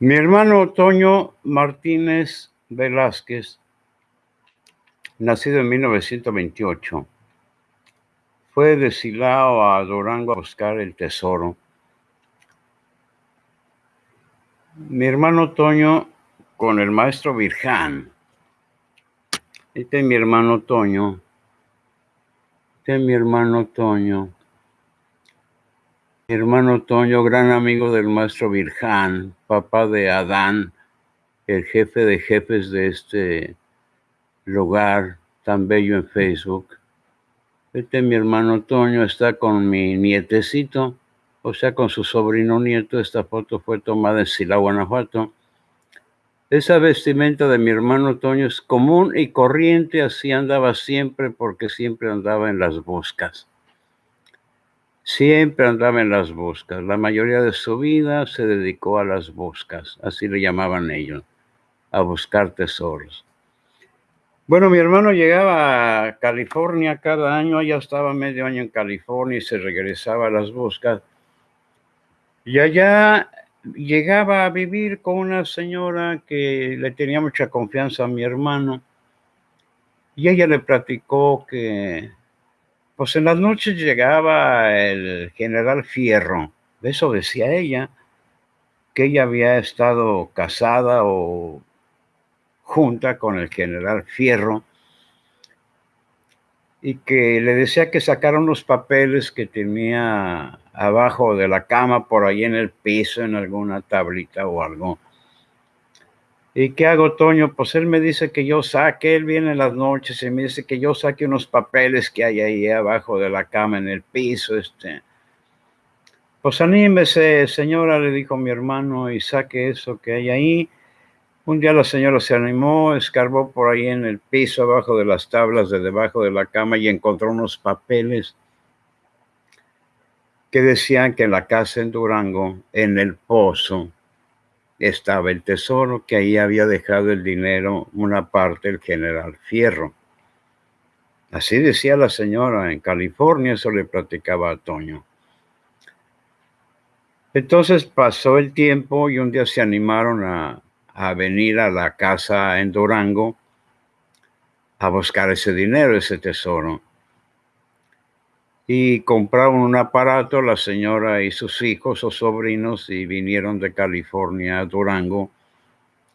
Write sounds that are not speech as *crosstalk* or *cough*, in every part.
Mi hermano Toño Martínez Velázquez, nacido en 1928, fue de Silao a Durango a buscar el tesoro. Mi hermano Toño con el maestro Virján. Este es mi hermano Toño. Este es mi hermano Toño. Hermano Toño, gran amigo del maestro Virján, papá de Adán, el jefe de jefes de este lugar tan bello en Facebook. Este mi hermano Toño está con mi nietecito, o sea, con su sobrino nieto. Esta foto fue tomada en Silao, Guanajuato. Esa vestimenta de mi hermano Toño es común y corriente, así andaba siempre porque siempre andaba en las buscas. Siempre andaba en las buscas. La mayoría de su vida se dedicó a las buscas, así le llamaban ellos, a buscar tesoros. Bueno, mi hermano llegaba a California cada año, allá estaba medio año en California y se regresaba a las buscas. Y allá llegaba a vivir con una señora que le tenía mucha confianza a mi hermano. Y ella le platicó que pues en las noches llegaba el general Fierro, eso decía ella, que ella había estado casada o junta con el general Fierro y que le decía que sacara unos papeles que tenía abajo de la cama, por ahí en el piso, en alguna tablita o algo. ¿Y qué hago, Toño? Pues él me dice que yo saque, él viene en las noches y me dice que yo saque unos papeles que hay ahí abajo de la cama en el piso, este. Pues anímese, señora, le dijo mi hermano, y saque eso que hay ahí. Un día la señora se animó, escarbó por ahí en el piso, abajo de las tablas de debajo de la cama y encontró unos papeles que decían que en la casa en Durango, en el pozo, estaba el tesoro, que ahí había dejado el dinero, una parte, el general Fierro. Así decía la señora en California, eso le platicaba a Toño. Entonces pasó el tiempo y un día se animaron a, a venir a la casa en Durango a buscar ese dinero, ese tesoro y compraron un aparato, la señora y sus hijos o sobrinos, y vinieron de California a Durango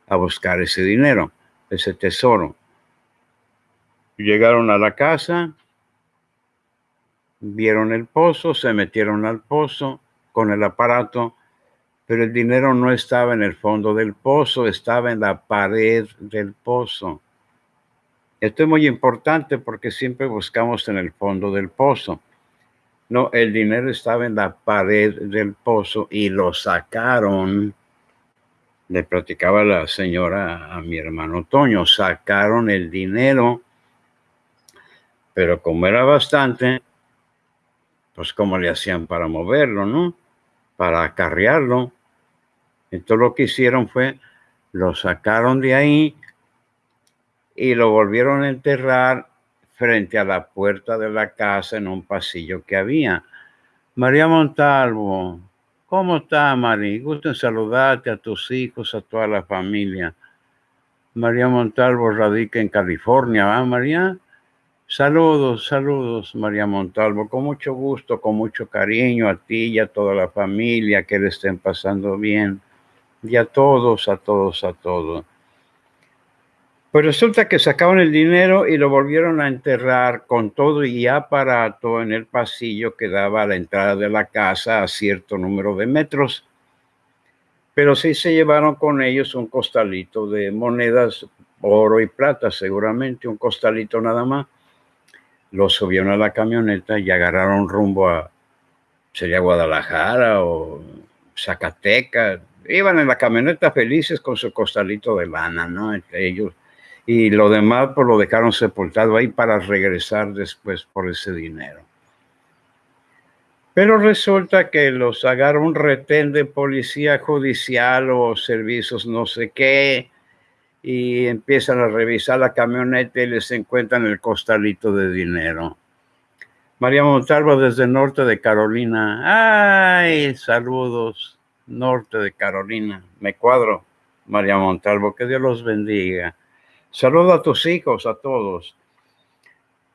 a buscar ese dinero, ese tesoro. Llegaron a la casa, vieron el pozo, se metieron al pozo con el aparato, pero el dinero no estaba en el fondo del pozo, estaba en la pared del pozo. Esto es muy importante porque siempre buscamos en el fondo del pozo. No, el dinero estaba en la pared del pozo y lo sacaron. Le platicaba la señora a mi hermano Toño, sacaron el dinero, pero como era bastante, pues cómo le hacían para moverlo, ¿no? Para acarrearlo. Entonces lo que hicieron fue, lo sacaron de ahí y lo volvieron a enterrar frente a la puerta de la casa en un pasillo que había. María Montalvo, ¿cómo está, María? Gusto en saludarte a tus hijos, a toda la familia. María Montalvo radica en California, ¿va, María? Saludos, saludos, María Montalvo, con mucho gusto, con mucho cariño a ti y a toda la familia, que le estén pasando bien. Y a todos, a todos, a todos. Pues resulta que sacaron el dinero y lo volvieron a enterrar con todo y aparato en el pasillo que daba a la entrada de la casa a cierto número de metros. Pero sí se llevaron con ellos un costalito de monedas, oro y plata, seguramente un costalito nada más. Lo subieron a la camioneta y agarraron rumbo a, sería Guadalajara o Zacatecas. Iban en la camioneta felices con su costalito de lana, ¿no? Entre ellos y lo demás pues lo dejaron sepultado ahí para regresar después por ese dinero. Pero resulta que los agarra un retén de policía judicial o servicios no sé qué y empiezan a revisar la camioneta y les encuentran el costalito de dinero. María Montalvo desde el norte de Carolina. ¡Ay! Saludos. norte de Carolina. Me cuadro, María Montalvo, que Dios los bendiga. Saludo a tus hijos, a todos.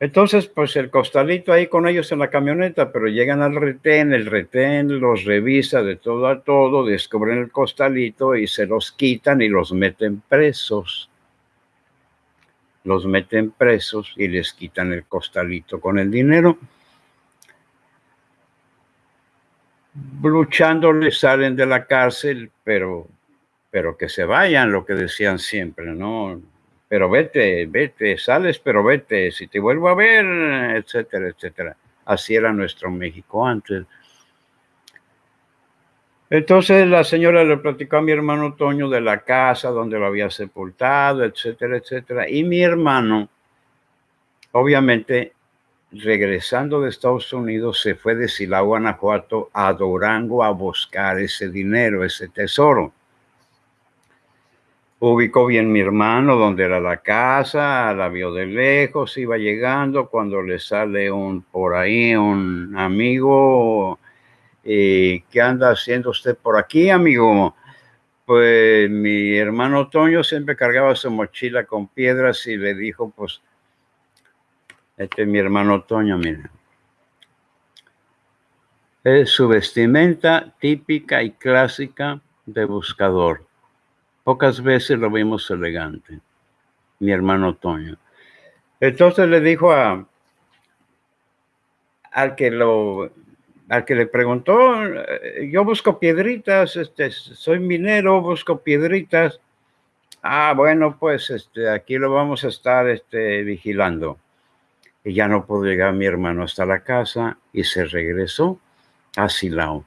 Entonces, pues el costalito ahí con ellos en la camioneta, pero llegan al retén, el retén los revisa de todo a todo, descubren el costalito y se los quitan y los meten presos. Los meten presos y les quitan el costalito con el dinero. Luchando les salen de la cárcel, pero, pero que se vayan, lo que decían siempre, ¿no? Pero vete, vete, sales, pero vete, si te vuelvo a ver, etcétera, etcétera. Así era nuestro México antes. Entonces la señora le platicó a mi hermano Toño de la casa donde lo había sepultado, etcétera, etcétera. Y mi hermano, obviamente, regresando de Estados Unidos, se fue de Silao, Guanajuato, a Durango a buscar ese dinero, ese tesoro ubicó bien mi hermano donde era la casa, la vio de lejos, iba llegando cuando le sale un por ahí un amigo, eh, ¿qué anda haciendo usted por aquí, amigo? Pues mi hermano Toño siempre cargaba su mochila con piedras y le dijo, pues, este es mi hermano Toño, mira. Es su vestimenta típica y clásica de buscador Pocas veces lo vimos elegante, mi hermano Toño. Entonces le dijo a, al que lo al que le preguntó, eh, yo busco piedritas, este, soy minero, busco piedritas. Ah, bueno, pues este, aquí lo vamos a estar este, vigilando. Y ya no pudo llegar mi hermano hasta la casa y se regresó a Silao.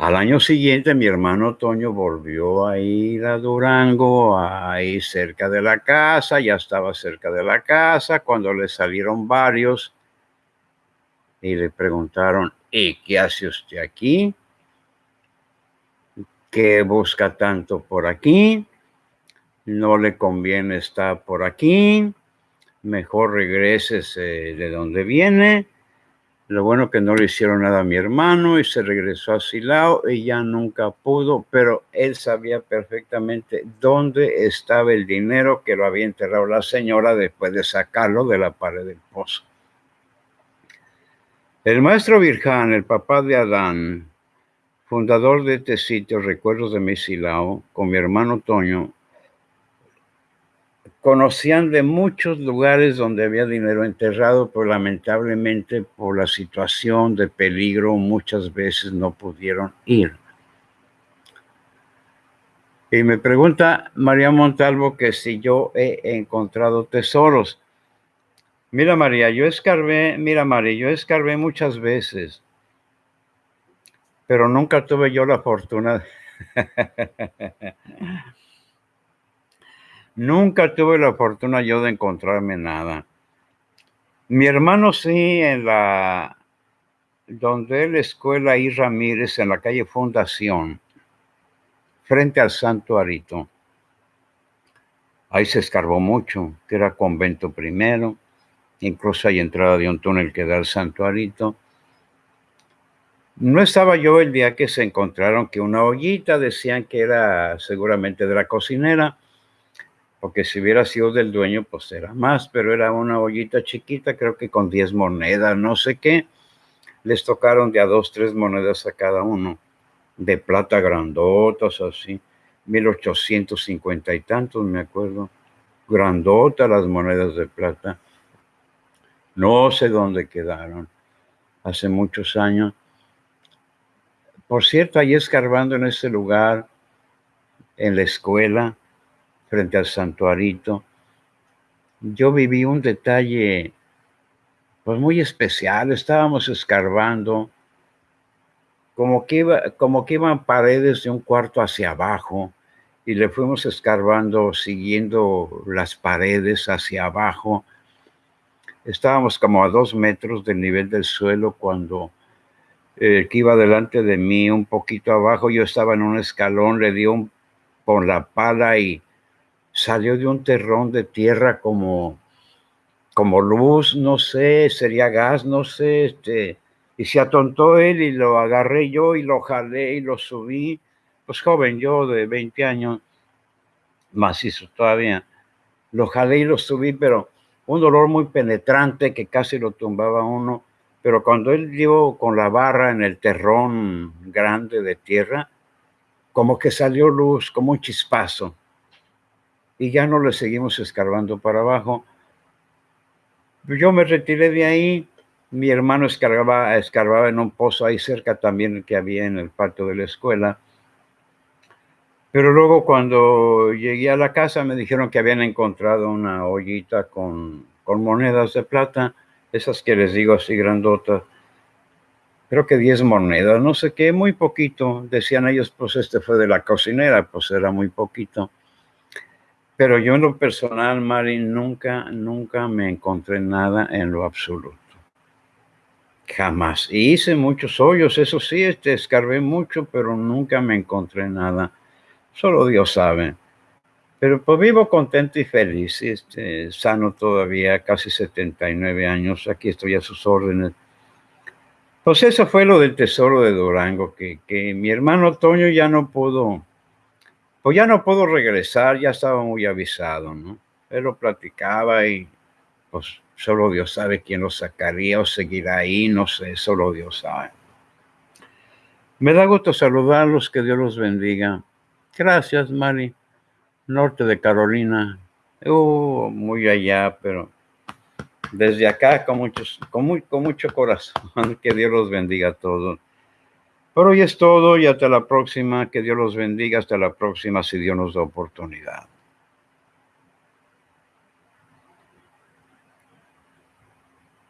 Al año siguiente mi hermano Toño volvió a ir a Durango, ahí cerca de la casa, ya estaba cerca de la casa, cuando le salieron varios y le preguntaron, ¿y qué hace usted aquí? ¿Qué busca tanto por aquí? No le conviene estar por aquí, mejor regreses de donde viene lo bueno que no le hicieron nada a mi hermano y se regresó a Silao y ya nunca pudo, pero él sabía perfectamente dónde estaba el dinero que lo había enterrado la señora después de sacarlo de la pared del pozo. El maestro Virján, el papá de Adán, fundador de este sitio, Recuerdos de mi Silao, con mi hermano Toño, Conocían de muchos lugares donde había dinero enterrado, pero lamentablemente por la situación de peligro muchas veces no pudieron ir. Y me pregunta María Montalvo que si yo he encontrado tesoros. Mira María, yo escarbé, mira María, yo escarbé muchas veces, pero nunca tuve yo la fortuna. *laughs* Nunca tuve la fortuna yo de encontrarme nada. Mi hermano sí, en la, donde él escuela y Ramírez, en la calle Fundación, frente al Santo Arito. Ahí se escarbó mucho, que era convento primero, incluso hay entrada de un túnel que da al Santo Arito. No estaba yo el día que se encontraron que una ollita decían que era seguramente de la cocinera porque si hubiera sido del dueño, pues era más, pero era una ollita chiquita, creo que con 10 monedas, no sé qué. Les tocaron de a dos, tres monedas a cada uno, de plata grandotas, así, 1850 y tantos, me acuerdo. Grandotas las monedas de plata. No sé dónde quedaron, hace muchos años. Por cierto, ahí escarbando en ese lugar, en la escuela, frente al santuarito, yo viví un detalle pues muy especial. Estábamos escarbando, como que, iba, como que iban paredes de un cuarto hacia abajo y le fuimos escarbando siguiendo las paredes hacia abajo. Estábamos como a dos metros del nivel del suelo cuando el que iba delante de mí, un poquito abajo, yo estaba en un escalón, le dio un, con la pala y salió de un terrón de tierra como, como luz, no sé, sería gas, no sé, este, Y se atontó él y lo agarré yo y lo jalé y lo subí. Pues joven, yo de 20 años, macizo todavía. Lo jalé y lo subí, pero un dolor muy penetrante que casi lo tumbaba uno. Pero cuando él dio con la barra en el terrón grande de tierra, como que salió luz, como un chispazo. Y ya no le seguimos escarbando para abajo. Yo me retiré de ahí. Mi hermano escarbaba, escarbaba en un pozo ahí cerca también que había en el patio de la escuela. Pero luego cuando llegué a la casa me dijeron que habían encontrado una ollita con, con monedas de plata, esas que les digo así grandotas. Creo que 10 monedas, no sé qué, muy poquito. Decían ellos, pues este fue de la cocinera, pues era muy poquito. Pero yo en lo personal, Mari, nunca, nunca me encontré nada en lo absoluto. Jamás. Y hice muchos hoyos, eso sí, este, escarbé mucho, pero nunca me encontré nada. Solo Dios sabe. Pero pues vivo contento y feliz, este, sano todavía, casi 79 años, aquí estoy a sus órdenes. Pues eso fue lo del tesoro de Durango, que, que mi hermano Toño ya no pudo, pues ya no puedo regresar, ya estaba muy avisado, ¿no? Él lo platicaba y pues solo Dios sabe quién lo sacaría o seguirá ahí, no sé, solo Dios sabe. Me da gusto saludarlos, que Dios los bendiga. Gracias, Mari. Norte de Carolina. Uh, muy allá, pero desde acá con, con mucho corazón. *laughs* Que Dios los bendiga a todos. Por hoy es todo y hasta la próxima. Que Dios los bendiga. Hasta la próxima si Dios nos da oportunidad.